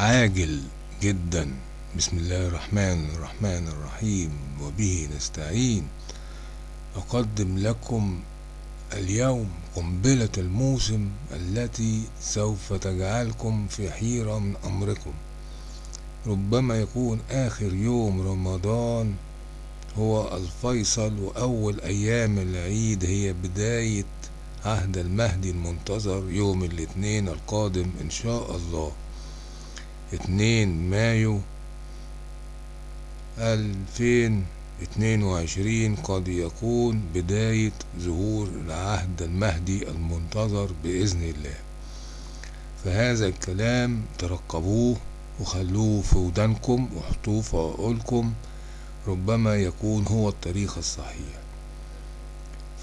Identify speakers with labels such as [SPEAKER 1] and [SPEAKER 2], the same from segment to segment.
[SPEAKER 1] عاجل جدا. بسم الله الرحمن الرحمن الرحيم. وبه نستعين. أقدم لكم اليوم قنبلة الموسم التي سوف تجعلكم في حيرة من أمركم. ربما يكون آخر يوم رمضان هو الفيصل وأول أيام العيد هي بداية عهد المهدي المنتظر يوم الاثنين القادم إن شاء الله. اتنين مايو ألفين اتنين وعشرين قد يكون بداية ظهور العهد المهدي المنتظر بإذن الله. فهذا الكلام ترقبوه وخلوه في ودانكم وحطوه في عقولكم ربما يكون هو الطريق الصحيح.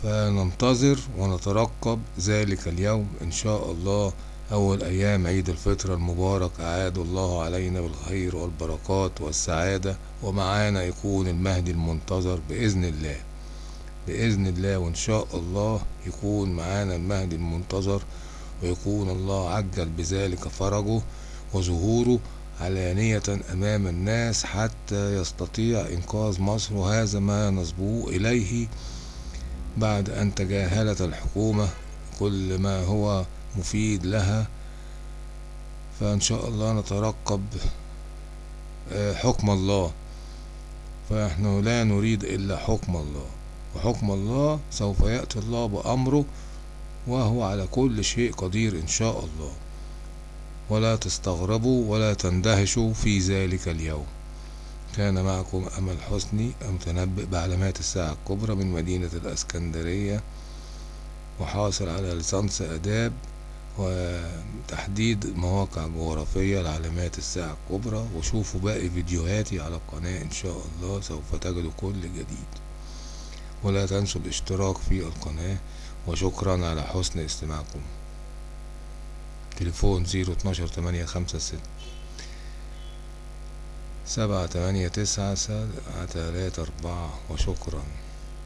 [SPEAKER 1] فننتظر ونترقب ذلك اليوم إن شاء الله أول أيام عيد الفطر المبارك أعاد الله علينا بالخير والبركات والسعادة ومعانا يكون المهدي المنتظر بإذن الله. بإذن الله وإن شاء الله يكون معانا المهدي المنتظر ويكون الله عجل بذلك فرجه وظهوره علانية أمام الناس حتى يستطيع إنقاذ مصر وهذا ما نصبوه إليه بعد أن تجاهلت الحكومة كل ما هو مفيد لها فإن شاء الله نترقب حكم الله. فنحن لا نريد إلا حكم الله وحكم الله سوف يأتي الله بأمره وهو على كل شيء قدير إن شاء الله. ولا تستغربوا ولا تندهشوا في ذلك اليوم. كان معكم أمل حسني المتنبئ بعلامات الساعة الكبرى من مدينة الأسكندرية وحاصل على ليسانس آداب وتحديد مواقع جغرافية لعلامات الساعة الكبرى وشوفوا باقي فيديوهاتي على القناة إن شاء الله سوف تجدوا كل جديد. ولا تنسوا الاشتراك في القناة وشكرا على حسن استماعكم. تليفون زيرو اتناشر تمانية خمسة ست سبعة تمانية تسعة تلاتة أربعة وشكرا.